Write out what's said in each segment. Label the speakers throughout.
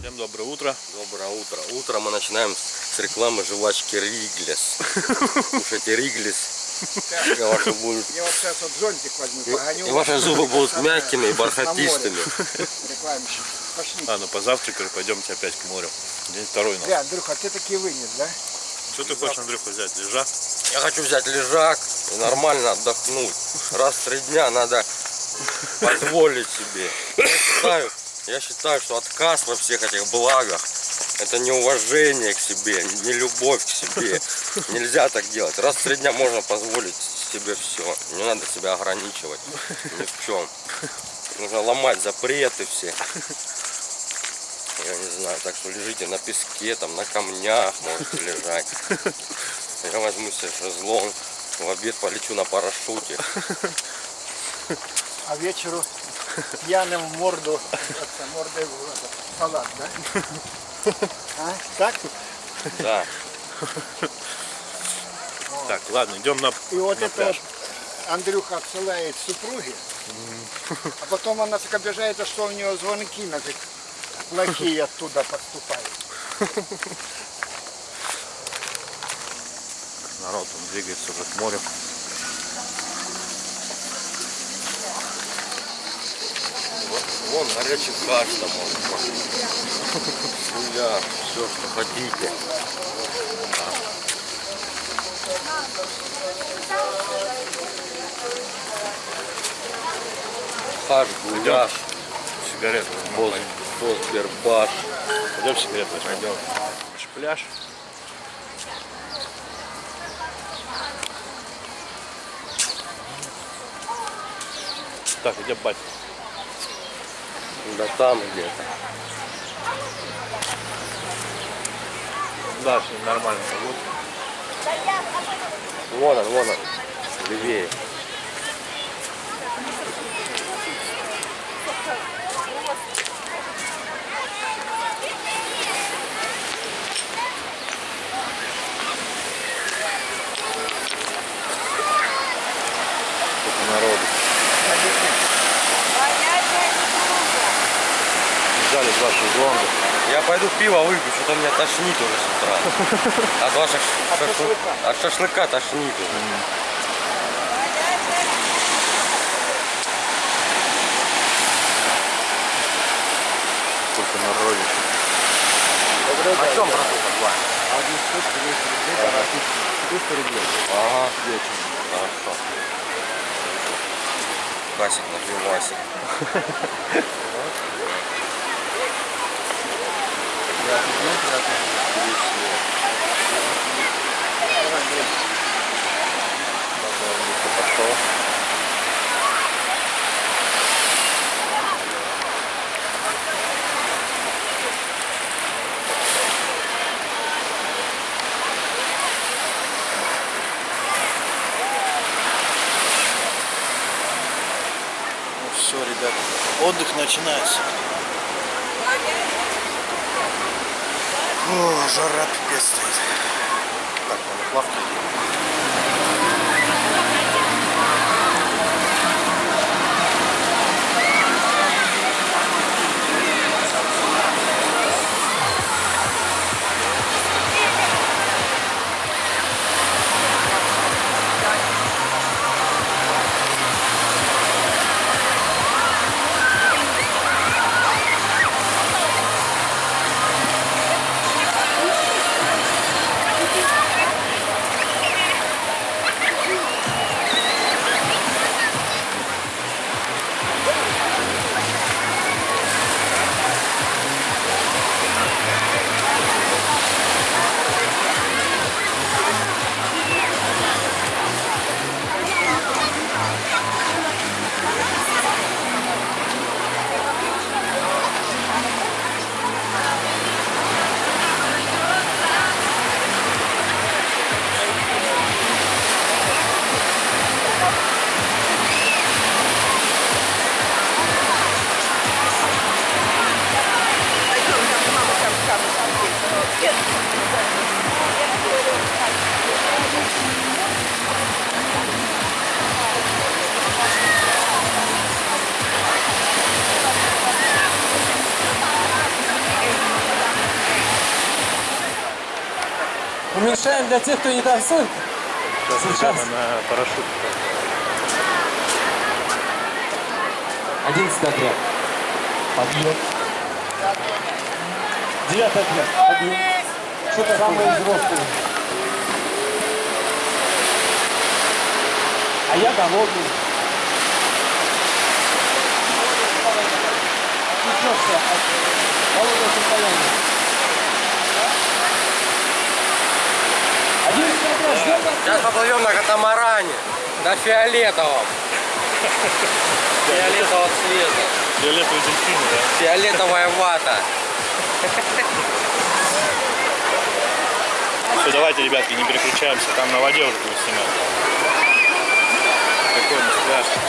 Speaker 1: Всем доброе утро.
Speaker 2: Доброе утро. Утро мы начинаем с рекламы жвачки Риглес. Слушайте, Риглес. И ваши, будут,
Speaker 3: Я вот сейчас вот зонтик возьму,
Speaker 2: и,
Speaker 3: погоню.
Speaker 2: и ваши зубы будут мягкими и бархатистыми.
Speaker 3: Пошли.
Speaker 1: Ладно, позавтракали, пойдемте опять к морю. День второй.
Speaker 3: Бля, Андрюха, ты такие вынес, да?
Speaker 1: Что ты хочешь, Андрюха, взять? Лежа?
Speaker 2: Я хочу взять лежак и нормально отдохнуть. Раз в три дня надо позволить себе. Я считаю, я считаю, что отказ во всех этих благах это не уважение к себе, не любовь к себе. Нельзя так делать. Раз в три дня можно позволить себе все. Не надо себя ограничивать ни в чем. Нужно ломать запреты все. Я не знаю, так что лежите на песке, там на камнях можете лежать. Я возьму себе шезлонг, в обед полечу на парашюте.
Speaker 3: А вечеру пьяным в морду, это, мордой в салат, да? А? Так?
Speaker 2: Да.
Speaker 1: Так, ладно, идем на,
Speaker 3: И вот
Speaker 1: на
Speaker 3: это
Speaker 1: пляж.
Speaker 3: вот Андрюха отсылает супруге, а потом она так обижается, что у нее звонки на плохие оттуда поступают.
Speaker 1: Народ, он двигается уже к морю.
Speaker 2: Вот, вон горячий каш там можно. Суя, все, что хотите. Хаш, гуляш,
Speaker 1: Сигарету
Speaker 2: поз,
Speaker 1: возьмем.
Speaker 2: позбербаш.
Speaker 1: Пойдем сигарету возьмем. Пойдем. Наш пляж. Так, где батя?
Speaker 2: Да там где-то.
Speaker 1: Да, все нормально погода.
Speaker 2: Вон он, вон он. Левее.
Speaker 1: Сколько народу. Взяли два шезлонга.
Speaker 2: Я пойду пиво выпью, что-то меня тошнит уже с утра. От ваших шашлыка. От шашлыка тошнит уже.
Speaker 1: Сколько народу.
Speaker 2: На чем братуха?
Speaker 3: Один штук, 200 рублей, а 300 рублей.
Speaker 2: Ага, вечером. Хорошо. Касик на пивасик.
Speaker 1: Пошел. Все, ребят, отдых начинается. О, жара пипец стоит. Так, плавки
Speaker 4: Уменьшаем для тех, кто не танцует. Сейчас.
Speaker 1: на парашют.
Speaker 4: 11 отряд. Подъем. Девятый отряд. Подъем. Что-то самое взрослое. А я голодный. Отвлечешься от голодного состояния. Одиннадцатый отряд, ждем вас.
Speaker 2: Сейчас поплывем на катамаране. На фиолетовом. Фиолетового цвета.
Speaker 1: Фиолетовый дельфин, да?
Speaker 2: Фиолетовая вата.
Speaker 1: Все, давайте, ребятки, не переключаемся, там на воде уже будем снимать. Какой он страшный.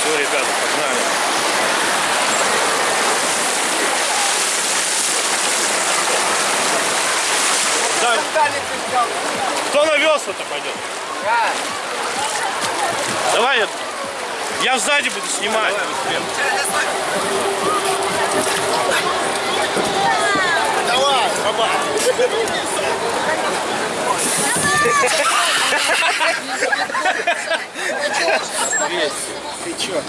Speaker 1: Все, ребята, погнали. Да, кто на весла-то пойдет? Давай, я, я сзади буду снимать.
Speaker 3: Давай, баба. Ты чё?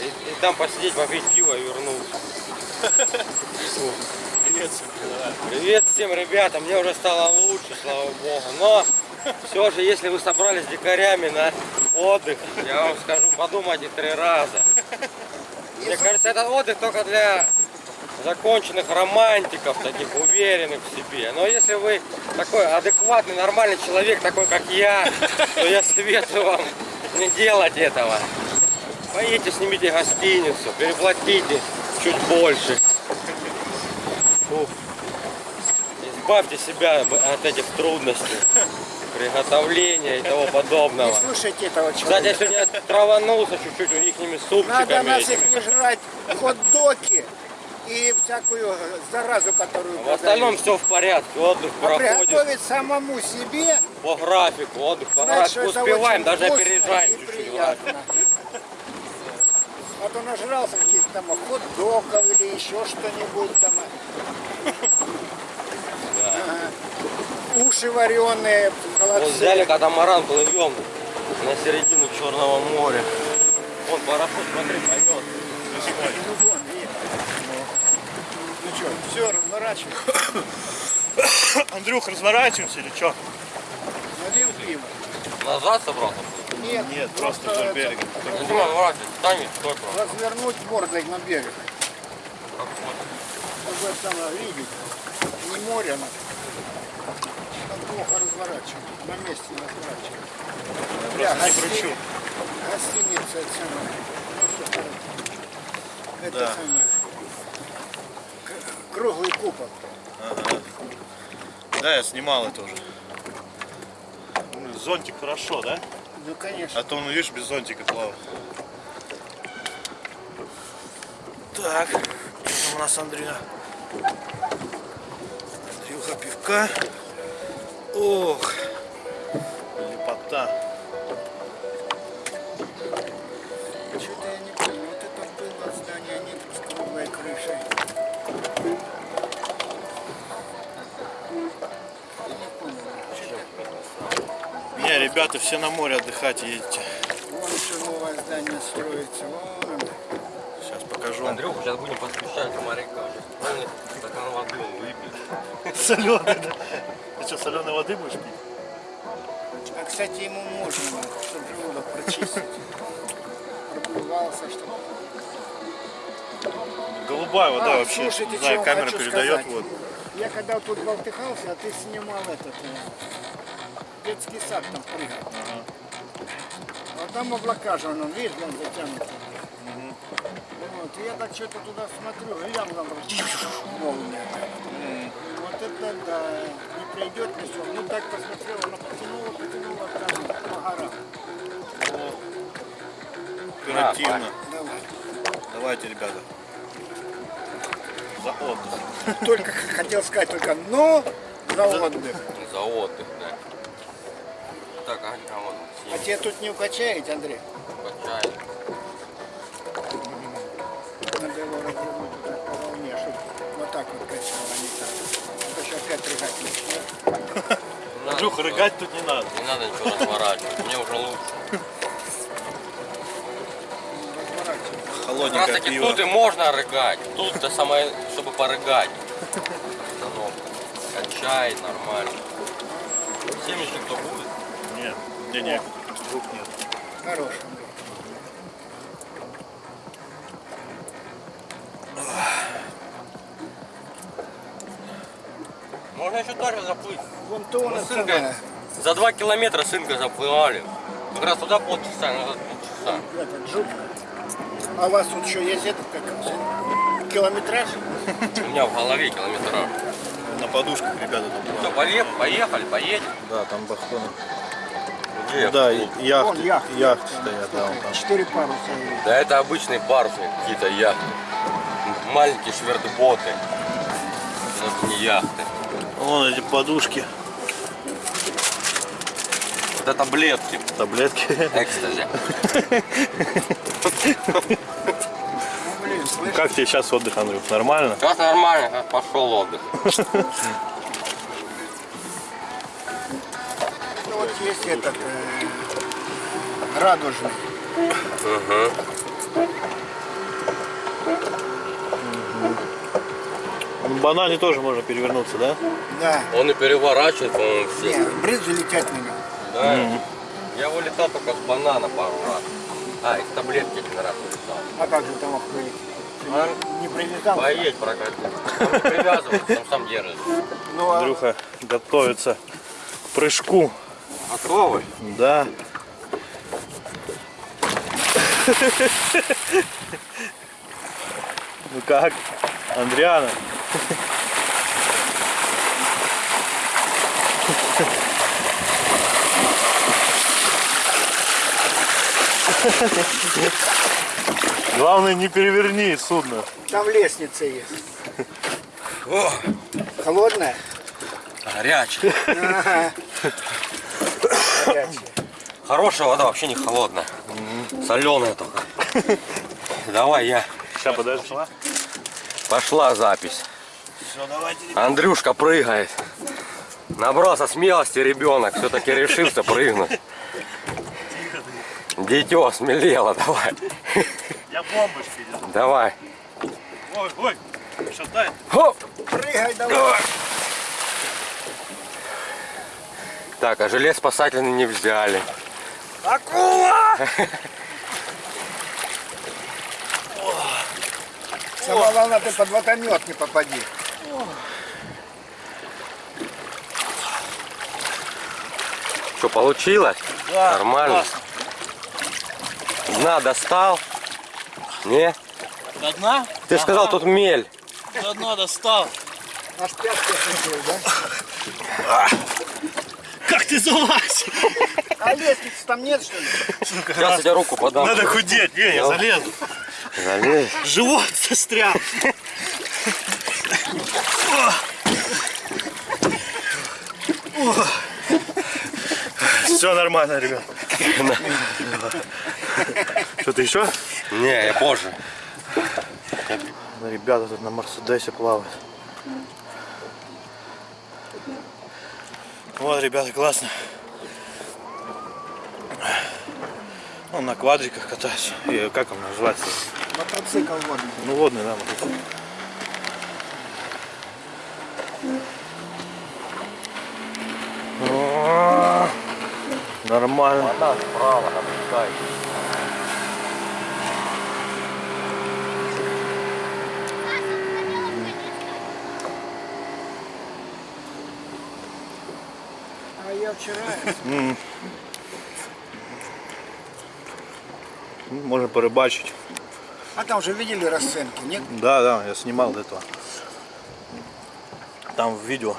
Speaker 2: И, там посидеть, попить пиво и вернуться. Привет всем ребятам, мне уже стало лучше, слава богу. Но все же, если вы собрались с дикарями на отдых, я вам скажу, подумайте три раза. Мне кажется, этот отдых только для законченных романтиков, таких уверенных в себе. Но если вы такой адекватный, нормальный человек, такой как я, то я советую вам не делать этого. Поедете, снимите гостиницу, переплатите чуть больше. Фух. Избавьте себя от этих трудностей, приготовления и того подобного.
Speaker 3: Не слушайте этого
Speaker 2: Кстати, я
Speaker 3: человека.
Speaker 2: сегодня траванулся чуть-чуть ихними
Speaker 3: Надо
Speaker 2: супчиками.
Speaker 3: нас
Speaker 2: этими.
Speaker 3: их не жрать, хот-доки и всякую заразу, которую
Speaker 2: В остальном все в порядке, отдых
Speaker 3: А
Speaker 2: проходит
Speaker 3: приготовить самому себе,
Speaker 2: по графику, отдых по графику успеваем, даже опережаем чуть-чуть.
Speaker 3: А то нажрался каких-то там хот-догов или еще что-нибудь там. Уши вареные,
Speaker 2: Вот
Speaker 3: холодцы.
Speaker 2: взяли катамаран, плывем на середину Черного моря. Вон пароход, смотри, поет.
Speaker 3: Ну, что, все, разворачивай.
Speaker 1: Андрюх, разворачиваемся или что?
Speaker 3: Налил пиво.
Speaker 2: Назад собрался?
Speaker 3: Нет,
Speaker 1: Нет, просто вдоль
Speaker 3: это,
Speaker 1: берега.
Speaker 2: Ну, Дима, ворачивайся, встань, стой просто.
Speaker 3: Развернуть мордой на берег.
Speaker 2: Как.
Speaker 3: Чтобы это видеть. Не море, но там плохо разворачивать. На месте
Speaker 1: не
Speaker 3: гостини-
Speaker 1: кручу.
Speaker 3: Гостиница это самое. Ну, что. Это
Speaker 1: Да.
Speaker 3: самое. К- Круглый купол.
Speaker 1: Да, я снимал это уже. Ну, Зонтик хорошо, да?
Speaker 3: Ну конечно.
Speaker 1: А то он, видишь, без зонтика плавал. Так, у нас Андрюха? Андрюха пивка. Ох, лепота.
Speaker 3: Что-то я не помню. Вот это было здание нет с круглой крышей. Я не помню. Что-то
Speaker 1: Не, ребята, все на море отдыхать едете.
Speaker 3: Вон еще новое здание строится. Вон
Speaker 1: вам.
Speaker 2: Андрюха, сейчас будем посвящать моряка. Полный стакан воды он выпьет.
Speaker 1: Соленый, да? Ты что, соленой воды будешь пить?
Speaker 3: А, кстати, ему можно, чтобы желудок прочистить. Пробивался, чтобы...
Speaker 1: Голубая вода
Speaker 3: А,
Speaker 1: вообще,
Speaker 3: слушайте,
Speaker 1: не знаю, камера передает
Speaker 3: сказать.
Speaker 1: вот.
Speaker 3: Я когда тут болтыхался, а ты снимал этот э, детский сад там прыгал. А там облака же, он, видишь, он затянут. Я так что-то туда смотрю, глянул, там молния. Вот это да, не придет ни все. Ну так посмотрел, она потянула, потянула там по горам.
Speaker 1: Оперативно.
Speaker 3: Давай.
Speaker 1: Давайте, ребята. За отдых.
Speaker 3: Только хотел сказать только, но за отдых.
Speaker 2: За отдых, да. Так, а кого
Speaker 3: А тебе тут не укачает, Андрей?
Speaker 2: качает?
Speaker 3: было развернуто так по волне, чтобы вот так вот качало, а
Speaker 2: не так.
Speaker 1: А
Speaker 2: сейчас опять
Speaker 1: рыгать начнет. Андрюха, рыгать тут не надо.
Speaker 2: Не надо ничего разворачивать, мне уже лучше. Холодненькое Раз таки
Speaker 1: пиво.
Speaker 2: тут и можно рыгать. Тут-то самое, чтобы порыгать. Качает нормально. Семечек то будет?
Speaker 1: Нет, не, не, вдруг нет.
Speaker 3: Хороший.
Speaker 2: Можно еще дальше заплыть.
Speaker 3: Вон то он
Speaker 2: с Инкой за два километра с Инкой заплывали. Как раз туда полчаса, назад полчаса.
Speaker 3: этот жутко. А у вас тут еще есть этот как километраж?
Speaker 2: У меня в голове километраж.
Speaker 1: На подушках ребята там.
Speaker 2: Все, поехали, поехали, поедем.
Speaker 1: Да, там бахтоны.
Speaker 2: Где?
Speaker 1: Да, яхты,
Speaker 3: Вон яхты.
Speaker 1: яхты стоят, да, вон там.
Speaker 3: Четыре паруса.
Speaker 2: Да это обычные парусные какие-то яхты. Маленькие швертботы. Это не яхты.
Speaker 1: Вон эти подушки,
Speaker 2: Это таблетки.
Speaker 1: таблетки.
Speaker 2: Экстази.
Speaker 1: Как тебе сейчас отдых, Андрюх? Нормально?
Speaker 2: Сейчас нормально, пошел отдых.
Speaker 3: ну вот есть этот э, радужный.
Speaker 1: В банане тоже можно перевернуться, да?
Speaker 3: Да.
Speaker 2: Он и переворачивает, по-моему, все.
Speaker 3: брызги летят на него.
Speaker 2: Да. Я вылетал только с банана пару раз. А, из таблетки один раз вылетал.
Speaker 3: А как же прилететь? Ты
Speaker 2: А?
Speaker 3: не,
Speaker 2: прокатись. Он не привязывается, он сам держит.
Speaker 3: Ну, а
Speaker 1: Андрюха готовится к прыжку.
Speaker 2: Готовы?
Speaker 1: Да. Ну как, Андриана? Главное, не переверни судно.
Speaker 3: там лестница есть. Холодная?
Speaker 2: Горячий.
Speaker 3: Ага. Горячая.
Speaker 2: Хорошая вода вообще не холодная. Соленая только. Давай я.
Speaker 1: Сейчас, подожди.
Speaker 2: Пошла запись.
Speaker 1: Все, давайте.
Speaker 2: Андрюшка прыгает. Набрался смелости ребенок, все-таки решился прыгнуть. Дитё смелело, давай.
Speaker 1: Я бомбочки иду.
Speaker 2: Давай.
Speaker 1: Ой, ой, шатай.
Speaker 2: Хоп.
Speaker 3: Прыгай давай.
Speaker 2: Так, а жилет спасательный не взяли.
Speaker 3: Акула! Сама волна ты под водомет не попади.
Speaker 2: Что, получилось?
Speaker 1: Да,
Speaker 2: Нормально?
Speaker 1: классно.
Speaker 2: Дна достал? Не?
Speaker 1: До дна?
Speaker 2: Ты ж сказал, тут мель.
Speaker 1: До дна достал.
Speaker 3: Аж пятки осушил, да?
Speaker 1: Как ты залазь?
Speaker 3: А лестницы там нет, что ли?
Speaker 2: Сейчас я тебе руку подам.
Speaker 1: Надо худеть. Не, я
Speaker 2: Ну.
Speaker 1: залезу.
Speaker 2: Залезь.
Speaker 1: Живот застрял. Все нормально, ребят. Что-то еще?
Speaker 2: Не, я позже.
Speaker 1: Ребята тут на Мерседесе плавают. Вот, ребята, классно. Ну, на квадриках катаюсь. И как он называется?
Speaker 3: Мотоцикл водный.
Speaker 1: Ну, водный, да, мотоцикл. Нормально.
Speaker 2: Вода справа, напускай.
Speaker 3: А я вчера...
Speaker 1: Ну, Можно порыбачить.
Speaker 3: А там же видели расценки, нет?
Speaker 1: Да, да, я снимал до этого. Там в видео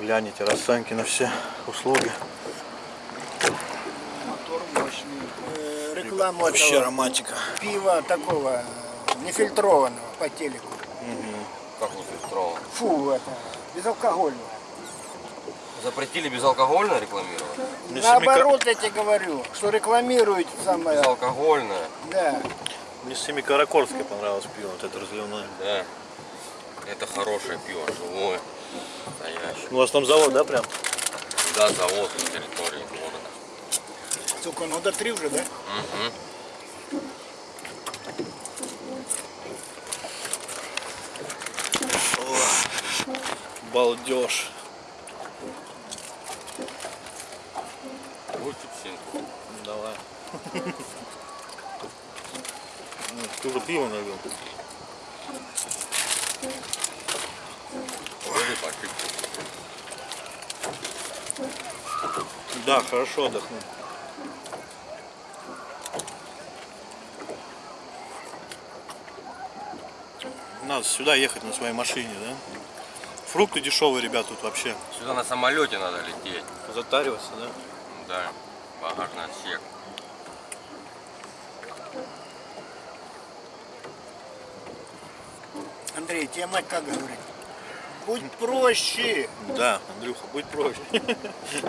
Speaker 1: гляните расценки на все услуги.
Speaker 3: Рекламу
Speaker 1: Вообще
Speaker 3: этого
Speaker 1: романтика.
Speaker 3: пива такого нефильтрованного по телеку.
Speaker 2: Как не фильтровал?
Speaker 3: Фу, это, безалкогольного.
Speaker 2: Запретили безалкогольное рекламировать?
Speaker 3: Наоборот, я тебе говорю, что рекламируют самое,
Speaker 2: Безалкогольное,
Speaker 3: да.
Speaker 1: Мне Семикаракорское понравилось пиво, вот это разливное.
Speaker 2: да. Это хорошее пиво, живое. Настоящий.
Speaker 1: У вас там завод, да, прям?
Speaker 2: Да, завод.
Speaker 3: Сука, ну до три вже, да?
Speaker 2: Угу.
Speaker 1: Балдеж.
Speaker 2: Псинку.
Speaker 1: Давай. Ну, Ты уже пиво налил. Да, хорошо отдохнул. Надо сюда ехать на своей машине, да? Фрукты дешевые, ребят, тут вообще.
Speaker 2: Сюда на самолете надо лететь.
Speaker 1: Затариваться, да?
Speaker 2: Да, багажный отсек.
Speaker 3: Андрей, тебе мать как говорит? Будь проще.
Speaker 1: Да, Андрюха, будь проще.